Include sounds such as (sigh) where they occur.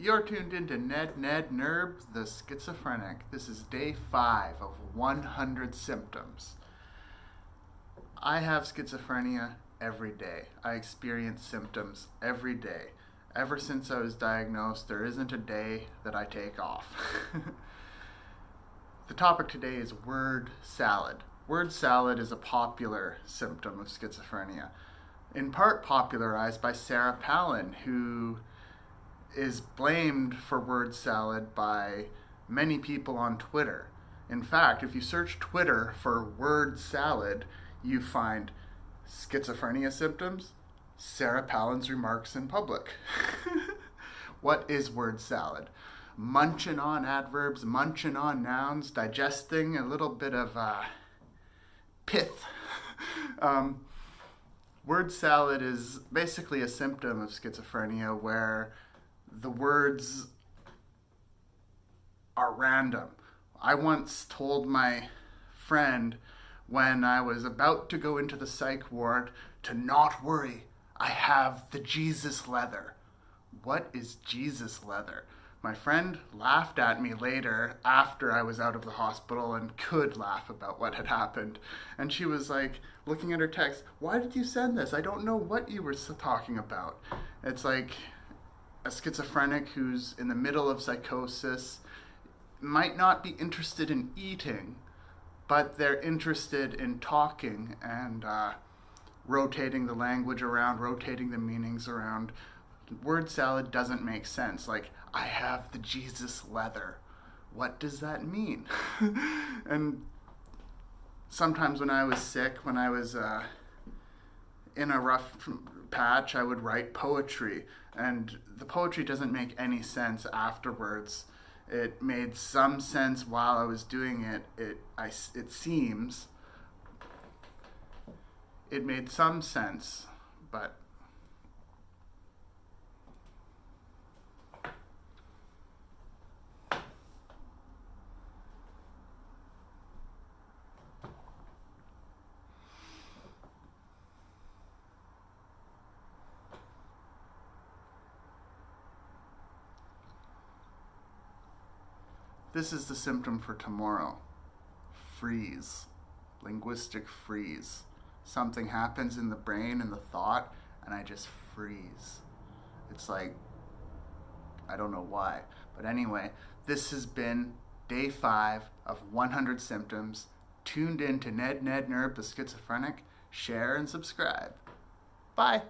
You're tuned into Ned Ned Nerb, the schizophrenic. This is day five of 100 symptoms. I have schizophrenia every day. I experience symptoms every day. Ever since I was diagnosed, there isn't a day that I take off. (laughs) the topic today is word salad. Word salad is a popular symptom of schizophrenia, in part popularized by Sarah Palin, who is blamed for word salad by many people on Twitter. In fact, if you search Twitter for word salad, you find schizophrenia symptoms, Sarah Palin's remarks in public. (laughs) what is word salad? Munching on adverbs, munching on nouns, digesting a little bit of uh, pith. (laughs) um, word salad is basically a symptom of schizophrenia where the words are random. I once told my friend when I was about to go into the psych ward to not worry, I have the Jesus leather. What is Jesus leather? My friend laughed at me later after I was out of the hospital and could laugh about what had happened. And she was like, looking at her text, Why did you send this? I don't know what you were talking about. It's like, a schizophrenic who's in the middle of psychosis might not be interested in eating, but they're interested in talking and uh, rotating the language around, rotating the meanings around. Word salad doesn't make sense. Like, I have the Jesus leather. What does that mean? (laughs) and sometimes when I was sick, when I was uh, in a rough patch, I would write poetry, and the poetry doesn't make any sense afterwards. It made some sense while I was doing it. It, I, it seems. It made some sense, but This is the symptom for tomorrow. Freeze. Linguistic freeze. Something happens in the brain and the thought, and I just freeze. It's like, I don't know why. But anyway, this has been day five of 100 symptoms. Tuned in to Ned Ned Nerb, the schizophrenic. Share and subscribe. Bye.